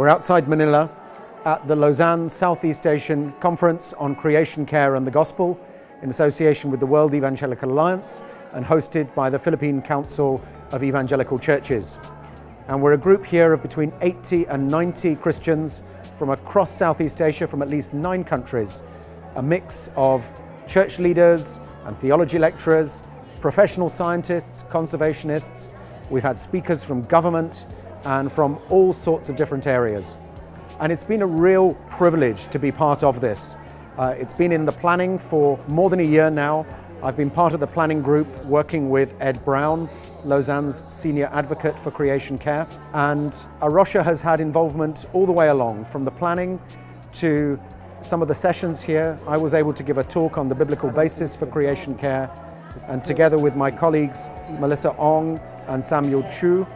We're outside Manila at the Lausanne Southeast Asian Conference on Creation Care and the Gospel in association with the World Evangelical Alliance and hosted by the Philippine Council of Evangelical Churches. And we're a group here of between 80 and 90 Christians from across Southeast Asia from at least nine countries, a mix of church leaders and theology lecturers, professional scientists, conservationists. We've had speakers from government, and from all sorts of different areas. And it's been a real privilege to be part of this. Uh, it's been in the planning for more than a year now. I've been part of the planning group working with Ed Brown, Lausanne's senior advocate for creation care. And A Rocha has had involvement all the way along, from the planning to some of the sessions here. I was able to give a talk on the biblical basis for creation care. And together with my colleagues, Melissa Ong and Samuel Chu,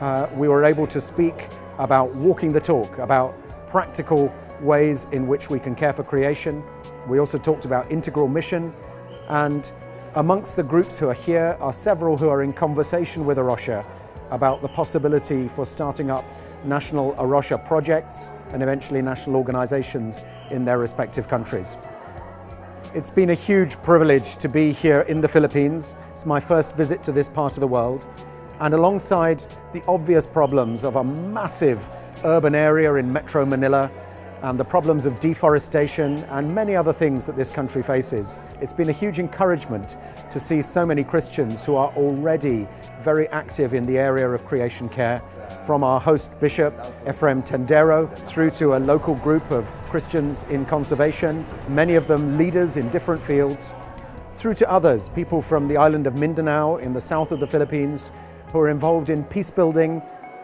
uh, we were able to speak about walking the talk, about practical ways in which we can care for creation. We also talked about integral mission and amongst the groups who are here are several who are in conversation with A Rocha about the possibility for starting up national A Rocha projects and eventually national organisations in their respective countries. It's been a huge privilege to be here in the Philippines. It's my first visit to this part of the world and alongside the obvious problems of a massive urban area in Metro Manila and the problems of deforestation and many other things that this country faces. It's been a huge encouragement to see so many Christians who are already very active in the area of creation care, from our host bishop, Efraim Tendero, through to a local group of Christians in conservation, many of them leaders in different fields, through to others, people from the island of Mindanao in the south of the Philippines, who are involved in peace building,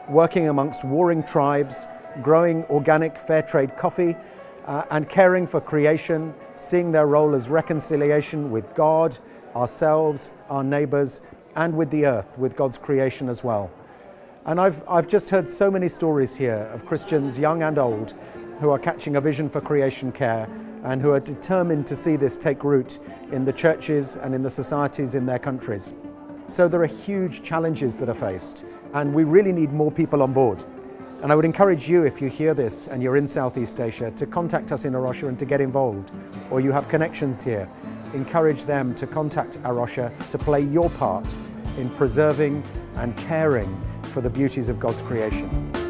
working amongst warring tribes, growing organic fair trade coffee, uh, and caring for creation, seeing their role as reconciliation with God, ourselves, our neighbours, and with the earth, with God's creation as well. And I've, I've just heard so many stories here of Christians, young and old, who are catching a vision for creation care and who are determined to see this take root in the churches and in the societies in their countries. So there are huge challenges that are faced and we really need more people on board. And I would encourage you, if you hear this and you're in Southeast Asia, to contact us in A Rocha and to get involved, or you have connections here. Encourage them to contact A Rocha to play your part in preserving and caring for the beauties of God's creation.